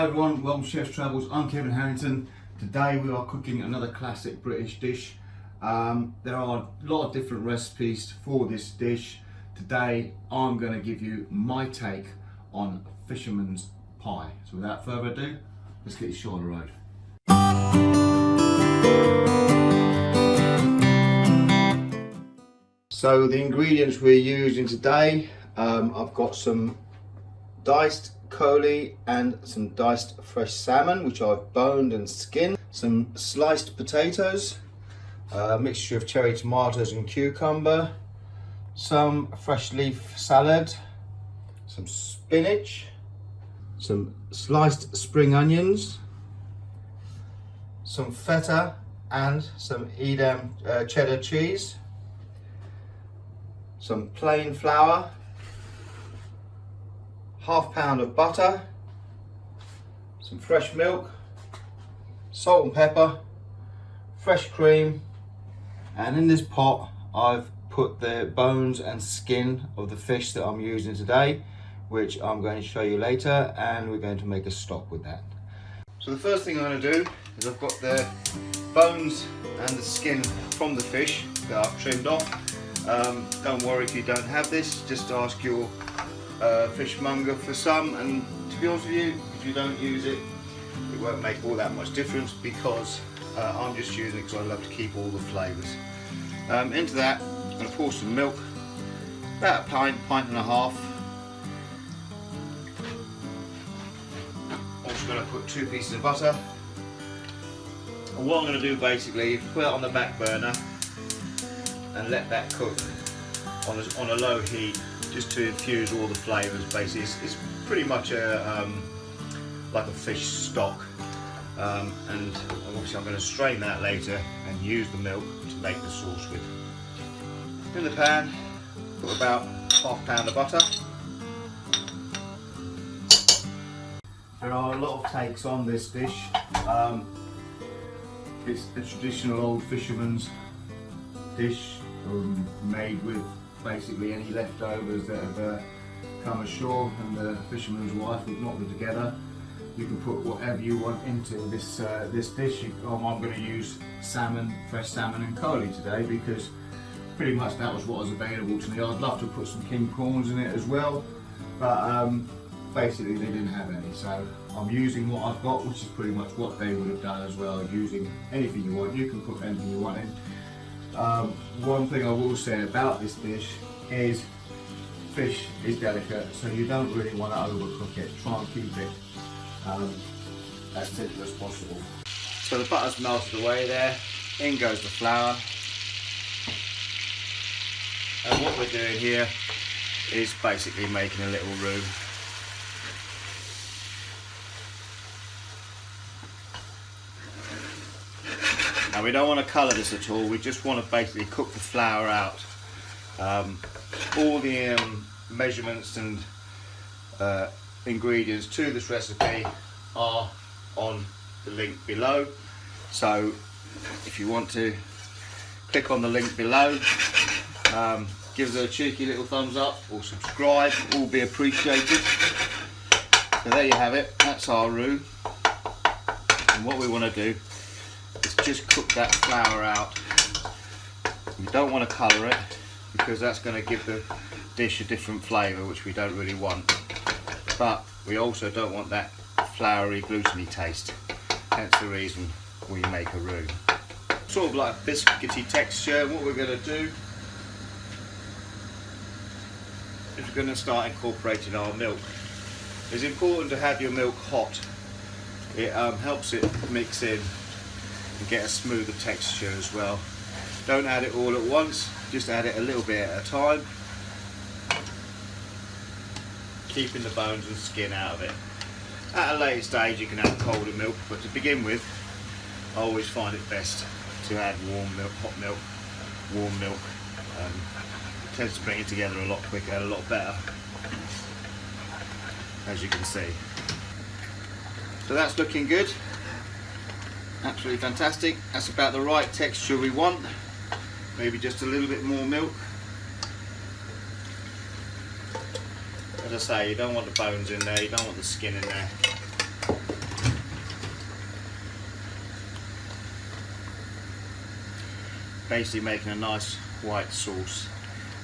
Hi everyone, welcome to Chef's Travels. I'm Kevin Harrington. Today we are cooking another classic British dish. Um, there are a lot of different recipes for this dish. Today I'm going to give you my take on fisherman's pie. So without further ado, let's get this show on the road. So the ingredients we're using today, um, I've got some diced coley and some diced fresh salmon which I've boned and skinned, some sliced potatoes, a mixture of cherry tomatoes and cucumber, some fresh leaf salad, some spinach, some sliced spring onions, some feta and some Edam uh, cheddar cheese, some plain flour, half pound of butter, some fresh milk, salt and pepper, fresh cream, and in this pot I've put the bones and skin of the fish that I'm using today, which I'm going to show you later, and we're going to make a stock with that. So the first thing I'm going to do is I've got the bones and the skin from the fish that I've trimmed off. Um, don't worry if you don't have this, just ask your uh, fishmonger for some and to be honest with you if you don't use it it won't make all that much difference because uh, I'm just using it because I love to keep all the flavours. Um, into that I'm going to pour some milk about a pint, pint and a half. Also going to put two pieces of butter. And what I'm going to do basically is put it on the back burner and let that cook on a, on a low heat just to infuse all the flavours basically. It's, it's pretty much a, um, like a fish stock um, and obviously I'm going to strain that later and use the milk to make the sauce with. In the pan put about half pound of butter. There are a lot of takes on this dish. Um, it's a traditional old fisherman's dish um, made with basically any leftovers that have uh, come ashore and the fisherman's wife have knocked them together. You can put whatever you want into this uh, this dish. Um, I'm going to use salmon, fresh salmon and coley today because pretty much that was what was available to me. I'd love to put some king prawns in it as well, but um, basically they didn't have any. So I'm using what I've got, which is pretty much what they would have done as well, using anything you want. You can put anything you want in. Um, one thing I will say about this dish is fish is delicate, so you don't really want to overcook it. Try and keep it um, as tender as possible. So the butter's melted away there, in goes the flour. And what we're doing here is basically making a little roux. Now we don't want to colour this at all, we just want to basically cook the flour out. Um, all the um, measurements and uh, ingredients to this recipe are on the link below. So if you want to click on the link below, um, give us a cheeky little thumbs up or subscribe, all be appreciated. So there you have it, that's our roux. And what we want to do just cook that flour out. You don't want to colour it because that's going to give the dish a different flavour which we don't really want. But we also don't want that floury gluteny taste. Hence the reason we make a roux. Sort of like a biscuity texture. What we're going to do is we're going to start incorporating our milk. It's important to have your milk hot. It um, helps it mix in and get a smoother texture as well. Don't add it all at once, just add it a little bit at a time. Keeping the bones and skin out of it. At a later stage you can add colder milk, but to begin with, I always find it best to add warm milk, hot milk, warm milk. Um, tends to bring it together a lot quicker and a lot better, as you can see. So that's looking good absolutely fantastic. That's about the right texture we want. Maybe just a little bit more milk. As I say you don't want the bones in there you don't want the skin in there. Basically making a nice white sauce.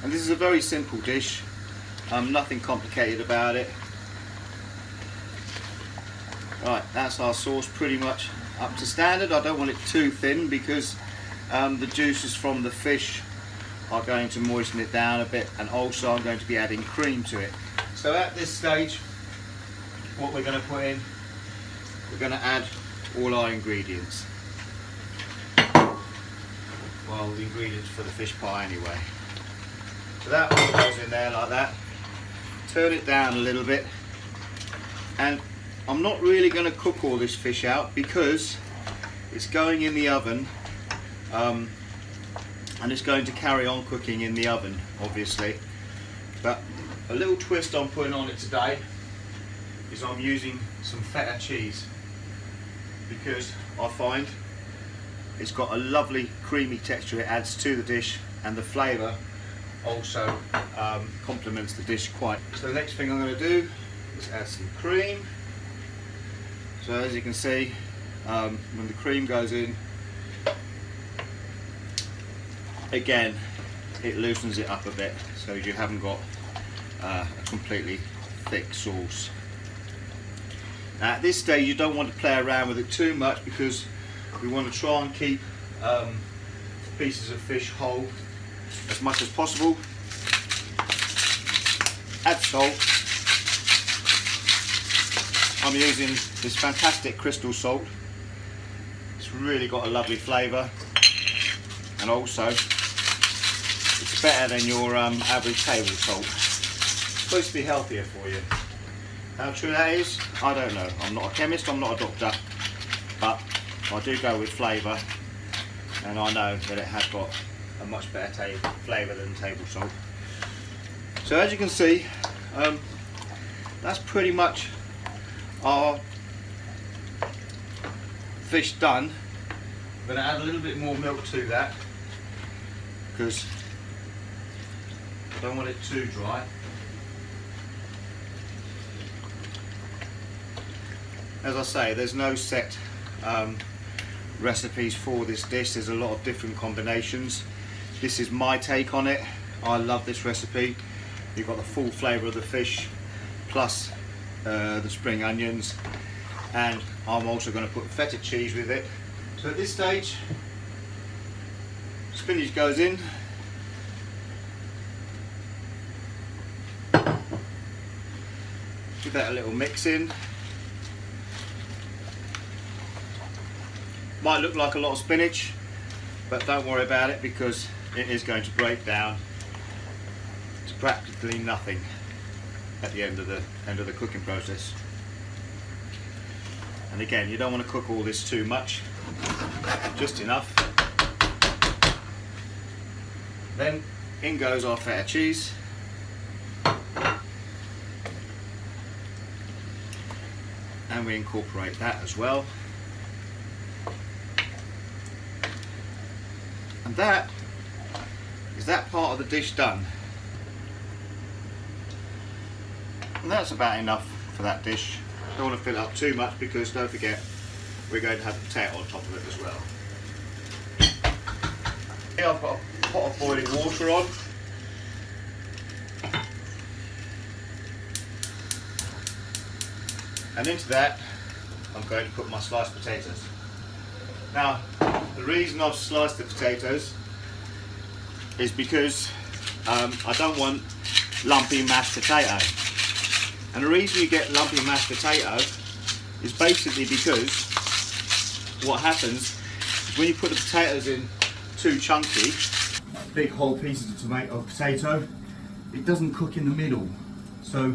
And this is a very simple dish. Um, nothing complicated about it. Right that's our sauce pretty much up to standard. I don't want it too thin because um, the juices from the fish are going to moisten it down a bit and also I'm going to be adding cream to it. So at this stage, what we're going to put in, we're going to add all our ingredients. Well, the ingredients for the fish pie anyway. So that all goes in there like that. Turn it down a little bit. And I'm not really going to cook all this fish out because it's going in the oven um, and it's going to carry on cooking in the oven obviously but a little twist I'm putting on it today is I'm using some feta cheese because I find it's got a lovely creamy texture it adds to the dish and the flavour also um, complements the dish quite. So the next thing I'm going to do is add some cream. So as you can see um, when the cream goes in again it loosens it up a bit so you haven't got uh, a completely thick sauce. Now at this stage you don't want to play around with it too much because we want to try and keep um, pieces of fish whole as much as possible. Add salt. I'm using this fantastic crystal salt. It's really got a lovely flavour and also it's better than your um, average table salt. It's supposed to be healthier for you. How true that is, I don't know. I'm not a chemist, I'm not a doctor, but I do go with flavour and I know that it has got a much better flavour than table salt. So as you can see, um, that's pretty much our fish done. I'm going to add a little bit more milk to that because I don't want it too dry. As I say, there's no set um, recipes for this dish. There's a lot of different combinations. This is my take on it. I love this recipe. You've got the full flavour of the fish plus uh, the spring onions and I'm also going to put feta cheese with it. So at this stage spinach goes in. Give that a little mix in. Might look like a lot of spinach but don't worry about it because it is going to break down to practically nothing at the end of the end of the cooking process. And again you don't want to cook all this too much just enough. Then in goes our feta cheese. And we incorporate that as well. And that is that part of the dish done. And that's about enough for that dish. Don't want to fill it up too much because don't forget we're going to have the potato on top of it as well. Here I've got a pot of boiling water on. And into that I'm going to put my sliced potatoes. Now the reason I've sliced the potatoes is because um, I don't want lumpy mashed potato. And the reason you get lumpy mashed potato is basically because what happens is when you put the potatoes in too chunky, big whole pieces of tomato of potato, it doesn't cook in the middle. So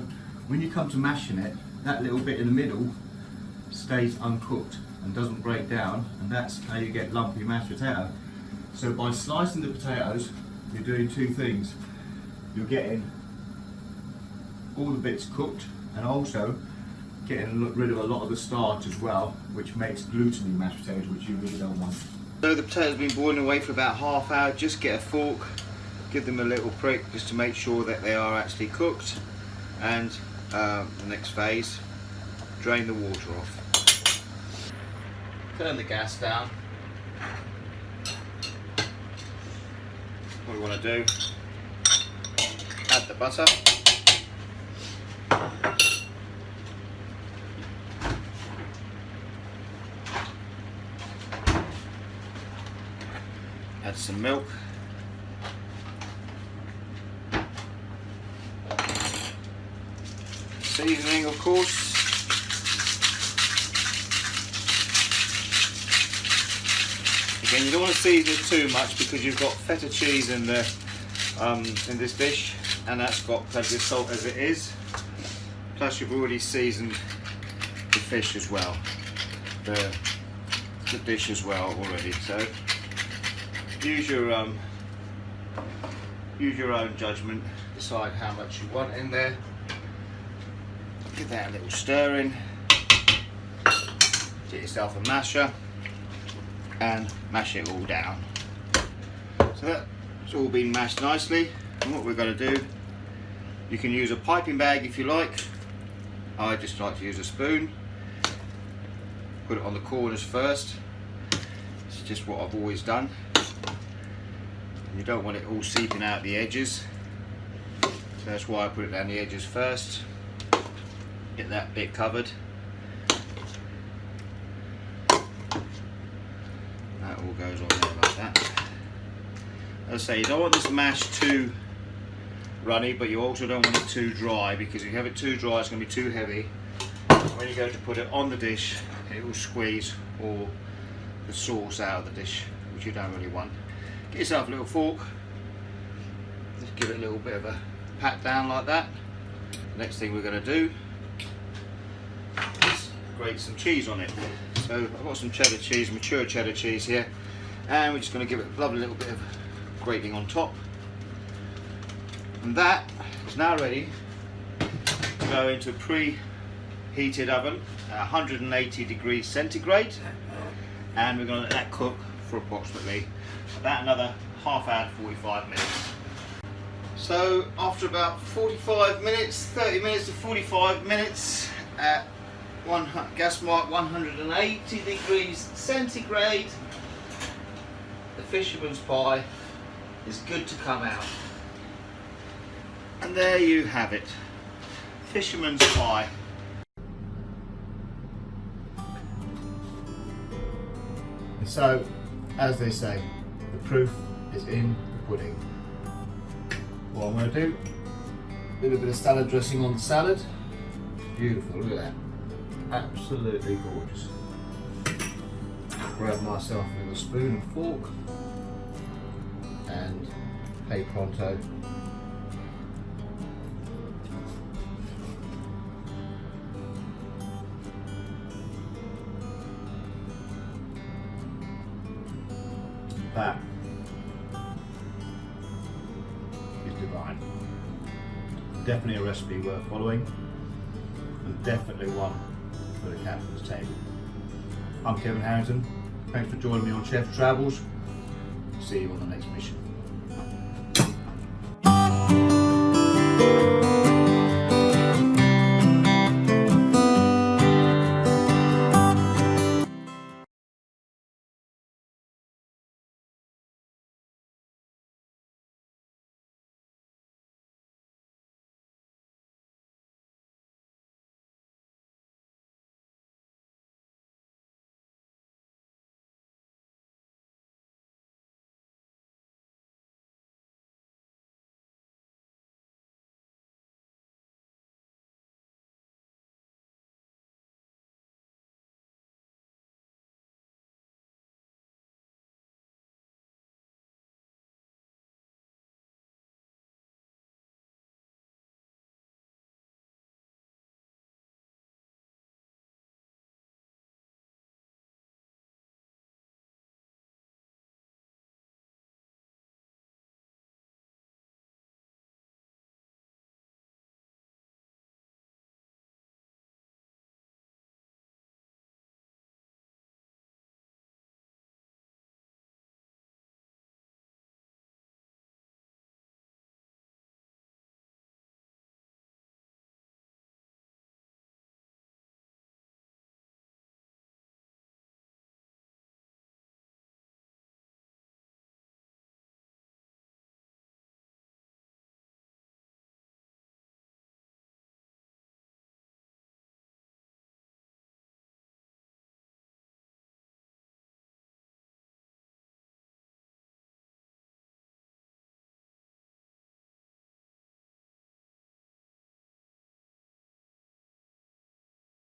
when you come to mashing it, that little bit in the middle stays uncooked and doesn't break down and that's how you get lumpy mashed potato. So by slicing the potatoes you're doing two things. You're getting all the bits cooked and also getting rid of a lot of the starch as well which makes gluteny mashed potatoes which you really don't want. So the potatoes have been boiling away for about half hour, just get a fork, give them a little prick just to make sure that they are actually cooked and uh, the next phase, drain the water off turn the gas down what we want to do, add the butter. Add some milk. Seasoning of course. Again, you don't want to season it too much because you've got feta cheese in the um, in this dish, and that's got plenty of salt as it is. Plus, you've already seasoned the fish as well, the the dish as well already. So use your um, use your own judgment. Decide how much you want in there. Give that a little stir in. Get yourself a masher and mash it all down. So that's all been mashed nicely. And what we're going to do, you can use a piping bag if you like. I just like to use a spoon. Put it on the corners first. It's just what I've always done. You don't want it all seeping out the edges. So that's why I put it down the edges first. Get that bit covered. That all goes on there like that. As I say, you don't want this mash too runny, but you also don't want it too dry because if you have it too dry, it's going to be too heavy. When you go to put it on the dish, it will squeeze all the sauce out of the dish, which you don't really want. Get yourself a little fork, just give it a little bit of a pat down like that. Next thing we're going to do is grate some cheese on it. So I've got some cheddar cheese, mature cheddar cheese here, and we're just going to give it a lovely little bit of grating on top. And that is now ready to go into a pre-heated oven at 180 degrees centigrade, and we're going to let that cook for approximately about another half hour to 45 minutes. So after about 45 minutes, 30 minutes to 45 minutes at one gas mark 180 degrees centigrade, the fisherman's pie is good to come out. And there you have it, fisherman's pie. So, as they say, the proof is in the pudding. What I'm going to do, a little bit of salad dressing on the salad. Beautiful, look at that. Absolutely gorgeous. Grab myself a little spoon and fork and hey pronto. Definitely a recipe worth following and definitely one for the captain's table. I'm Kevin Harrington. Thanks for joining me on Chef Travels. See you on the next mission.